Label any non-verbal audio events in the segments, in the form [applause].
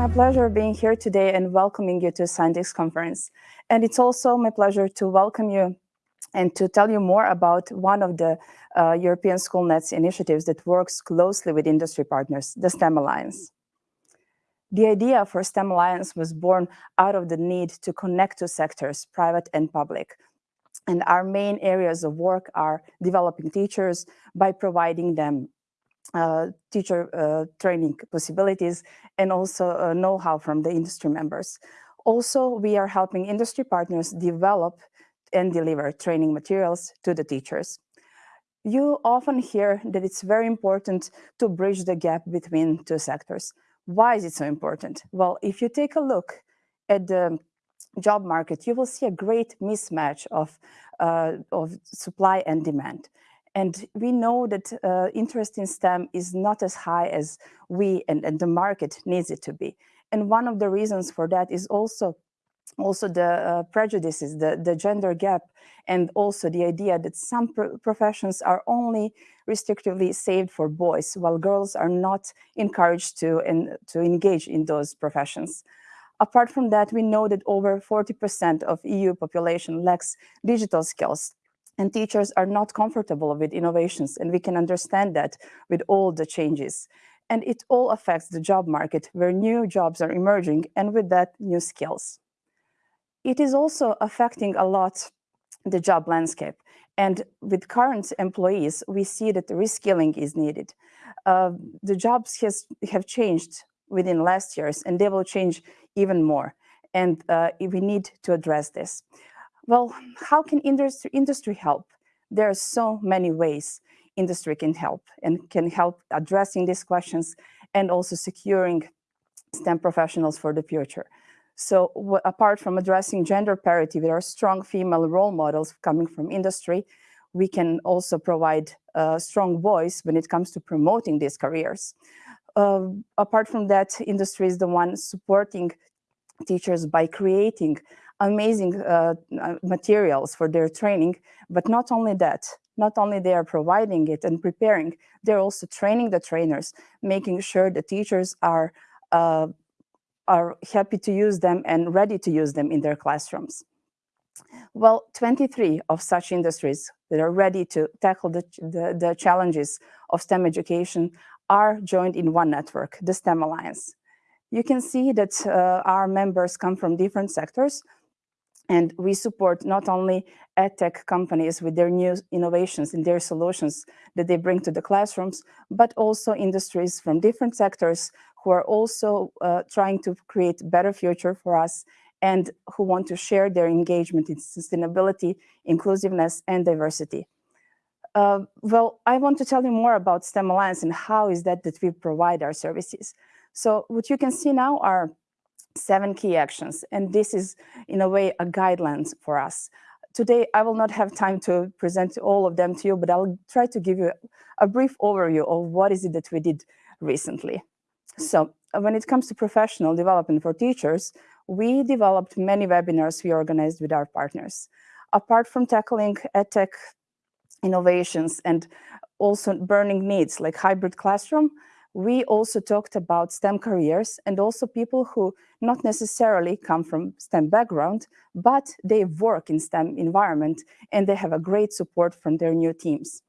my pleasure being here today and welcoming you to Scientix conference. And it's also my pleasure two welcome you and to tell you more about one of the uh, European Schoolnet's initiatives that works closely with industry partners, the STEM Alliance. The idea for STEM Alliance was born out of the need to connect to sectors, private and public. And our main areas of work are developing teachers by providing them uh, teacher uh, training possibilities and also uh, know-how from the industry members. Also, we are helping industry partners develop and deliver training materials to the teachers. You often hear that it's very important to bridge the gap between two sectors. Why is it so important? Well, if you take a look at the job market, you will see a great mismatch of, uh, of supply and demand. And we know that uh, interest in STEM is not as high as we and, and the market needs it to be. And one of the reasons for that is also also the uh, prejudices, the, the gender gap, and also the idea that some pro professions are only restrictively saved for boys, while girls are not encouraged to, in, to engage in those professions. Apart from that, we know that over 40% of EU population lacks digital skills, and teachers are not comfortable with innovations, and we can understand that with all the changes. And it all affects the job market, where new jobs are emerging, and with that, new skills. It is also affecting a lot the job landscape. And with current employees, we see that reskilling is needed. Uh, the jobs has, have changed within last years, and they will change even more. And uh, we need to address this. Well, how can industry, industry help? There are so many ways industry can help and can help addressing these questions and also securing STEM professionals for the future. So apart from addressing gender parity with our strong female role models coming from industry, we can also provide a strong voice when it comes to promoting these careers. Uh, apart from that, industry is the one supporting teachers by creating amazing uh, materials for their training, but not only that, not only they are providing it and preparing, they're also training the trainers, making sure the teachers are uh, are happy to use them and ready to use them in their classrooms. Well, 23 of such industries that are ready to tackle the, the, the challenges of STEM education are joined in one network, the STEM Alliance. You can see that uh, our members come from different sectors, and we support not only edtech companies with their new innovations and their solutions that they bring to the classrooms, but also industries from different sectors who are also uh, trying to create better future for us and who want to share their engagement in sustainability, inclusiveness, and diversity. Uh, well, I want to tell you more about STEM Alliance and how is that that we provide our services. So what you can see now are seven key actions, and this is, in a way, a guidelines for us. Today, I will not have time to present all of them to you, but I'll try to give you a brief overview of what is it that we did recently. So when it comes to professional development for teachers, we developed many webinars we organized with our partners. Apart from tackling edtech innovations and also burning needs like hybrid classroom, we also talked about STEM careers and also people who not necessarily come from STEM background, but they work in STEM environment and they have a great support from their new teams.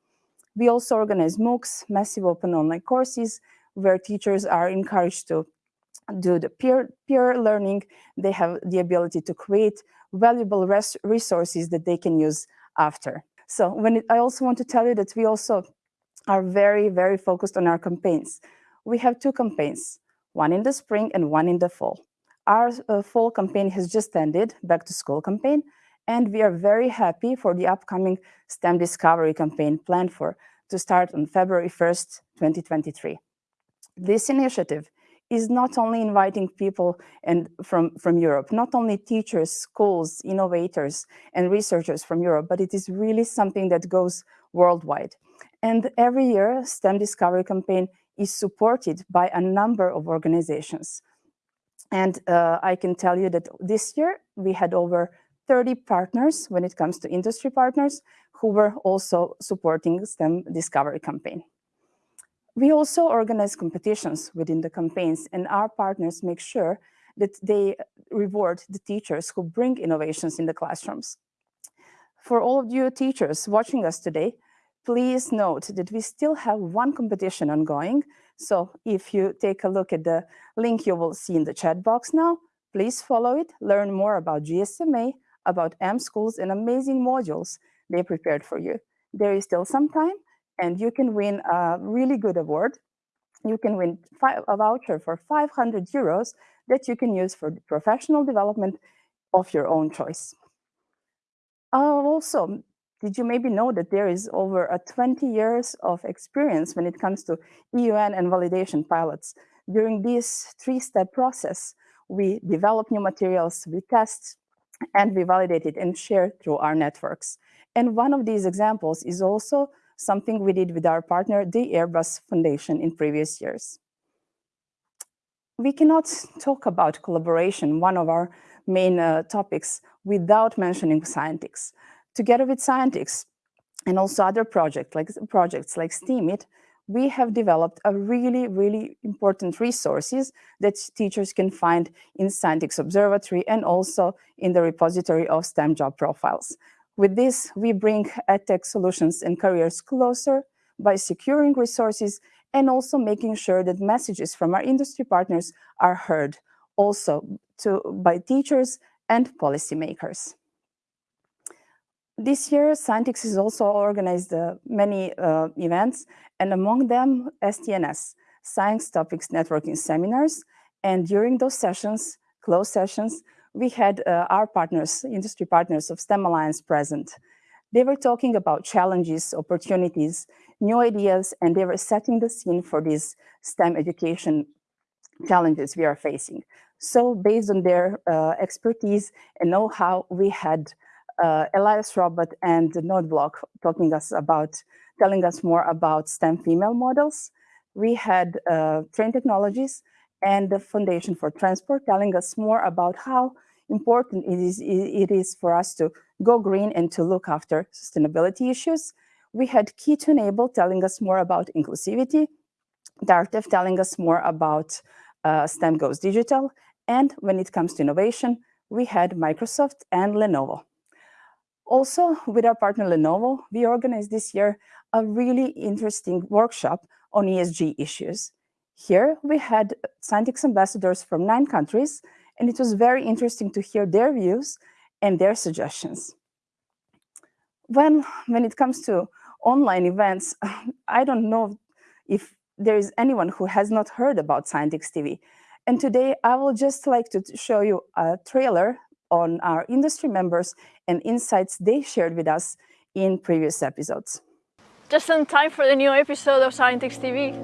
We also organize MOOCs, massive open online courses, where teachers are encouraged to do the peer, peer learning. They have the ability to create valuable res resources that they can use after. So when it, I also want to tell you that we also are very, very focused on our campaigns. We have two campaigns, one in the spring and one in the fall. Our uh, fall campaign has just ended, back to school campaign, and we are very happy for the upcoming STEM Discovery campaign planned for to start on February 1st, 2023. This initiative is not only inviting people and from, from Europe, not only teachers, schools, innovators, and researchers from Europe, but it is really something that goes worldwide. And every year, STEM Discovery Campaign is supported by a number of organizations. And uh, I can tell you that this year we had over 30 partners when it comes to industry partners who were also supporting STEM Discovery Campaign. We also organize competitions within the campaigns and our partners make sure that they reward the teachers who bring innovations in the classrooms. For all of you teachers watching us today, please note that we still have one competition ongoing. So if you take a look at the link you will see in the chat box now, please follow it, learn more about GSMA, about mSchools and amazing modules they prepared for you. There is still some time and you can win a really good award. You can win a voucher for 500 euros that you can use for professional development of your own choice. Uh, also, did you maybe know that there is over a 20 years of experience when it comes to EUN and validation pilots? During this three-step process, we develop new materials, we test, and we validate it and share through our networks. And one of these examples is also something we did with our partner, the Airbus Foundation in previous years. We cannot talk about collaboration, one of our main uh, topics, without mentioning Scientix. Together with Scientix and also other projects like, projects like STEAMIT, we have developed a really, really important resources that teachers can find in Scientix Observatory and also in the repository of STEM job profiles. With this, we bring EdTech solutions and careers closer by securing resources and also making sure that messages from our industry partners are heard also to, by teachers and policymakers. This year, Scientix has also organized uh, many uh, events, and among them, STNS, Science Topics Networking Seminars. And during those sessions, closed sessions, we had uh, our partners, industry partners of STEM Alliance present. They were talking about challenges, opportunities, new ideas, and they were setting the scene for these STEM education challenges we are facing. So based on their uh, expertise and know-how, we had uh, Elias Robert and Nodeblock talking us about, telling us more about STEM female models. We had uh, Trane Technologies and the Foundation for Transport telling us more about how important it is, it is for us to go green and to look after sustainability issues. We had Key2Enable telling us more about inclusivity, Dartef telling us more about uh, STEM Goes Digital, and when it comes to innovation, we had Microsoft and Lenovo. Also, with our partner Lenovo, we organized this year a really interesting workshop on ESG issues. Here, we had Scientix ambassadors from nine countries, and it was very interesting to hear their views and their suggestions. When, when it comes to online events, [laughs] I don't know if there is anyone who has not heard about Scientix TV. And today I will just like to show you a trailer on our industry members and insights they shared with us in previous episodes. Just in time for the new episode of Scientix TV.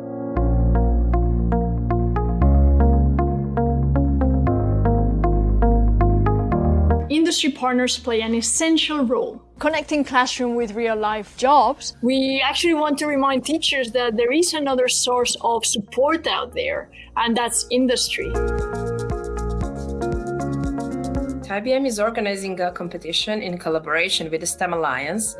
Industry partners play an essential role connecting classroom with real-life jobs. We actually want to remind teachers that there is another source of support out there, and that's industry. IBM is organizing a competition in collaboration with the STEM Alliance.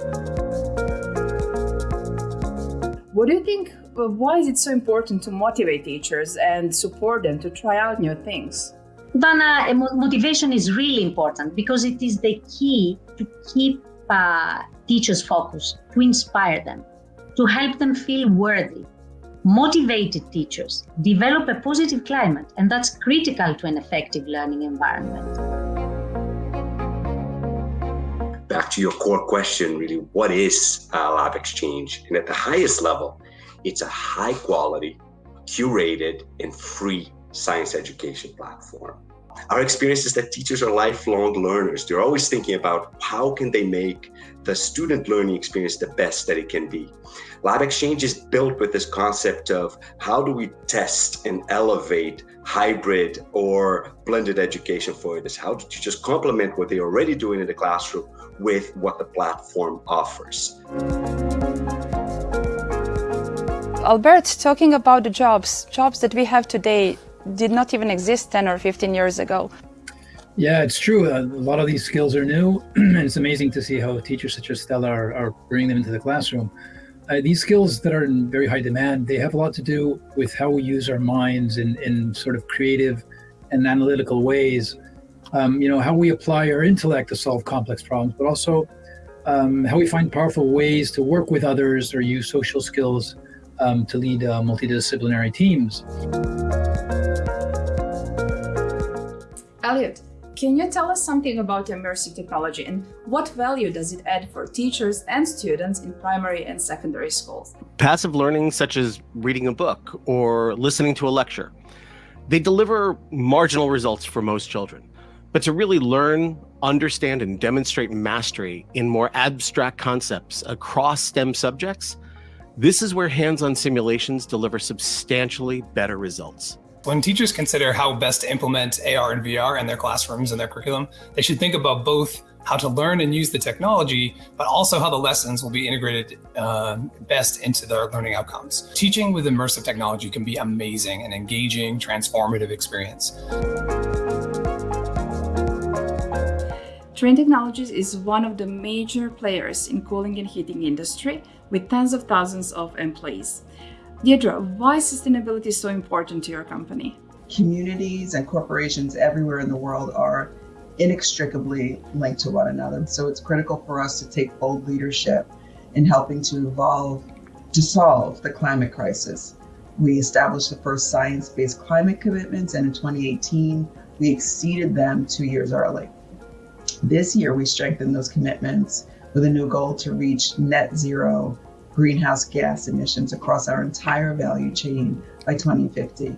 What do you think, uh, why is it so important to motivate teachers and support them to try out new things? Dana, motivation is really important because it is the key to keep uh, teachers focused, to inspire them, to help them feel worthy. Motivated teachers develop a positive climate, and that's critical to an effective learning environment back to your core question, really, what is uh, LabXchange? And at the highest level, it's a high quality, curated, and free science education platform. Our experience is that teachers are lifelong learners. They're always thinking about how can they make the student learning experience the best that it can be. LabXchange is built with this concept of how do we test and elevate hybrid or blended education for this? How do teachers complement what they're already doing in the classroom with what the platform offers? Albert, talking about the jobs, jobs that we have today did not even exist 10 or 15 years ago. Yeah, it's true. A lot of these skills are new, [clears throat] and it's amazing to see how teachers such as Stella are, are bringing them into the classroom. uh, these skills that are in very high demand, they have a lot to do with how we use our minds in, in sort of creative and analytical ways. Um, you know, how we apply our intellect to solve complex problems, but also um, how we find powerful ways to work with others or use social skills um, to lead uh, multidisciplinary teams. Elliot, can you tell us something about immersive technology and what value does it add for teachers and students in primary and secondary schools? Passive learning, such as reading a book or listening to a lecture, they deliver marginal results for most children. But to really learn, understand, and demonstrate mastery in more abstract concepts across STEM subjects, this is where hands-on simulations deliver substantially better results. When teachers consider how best to implement AR and VR in their classrooms and their curriculum, they should think about both how to learn and use the technology, but also how the lessons will be integrated uh, best into their learning outcomes. Teaching with immersive technology can be amazing and engaging, transformative experience. Trane Technologies is one of the major players in cooling and heating industry with tens of thousands of employees. Deirdre, why sustainability is so important to your company? Communities and corporations everywhere in the world are inextricably linked to one another. So it's critical for us to take bold leadership in helping to evolve to solve the climate crisis. We established the first science-based climate commitments and in 2018, we exceeded them two years early. This year, we strengthened those commitments with a new goal to reach net zero greenhouse gas emissions across our entire value chain by 2050.